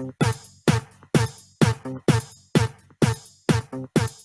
Thank you.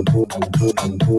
Boom.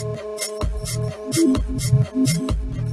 Thank you.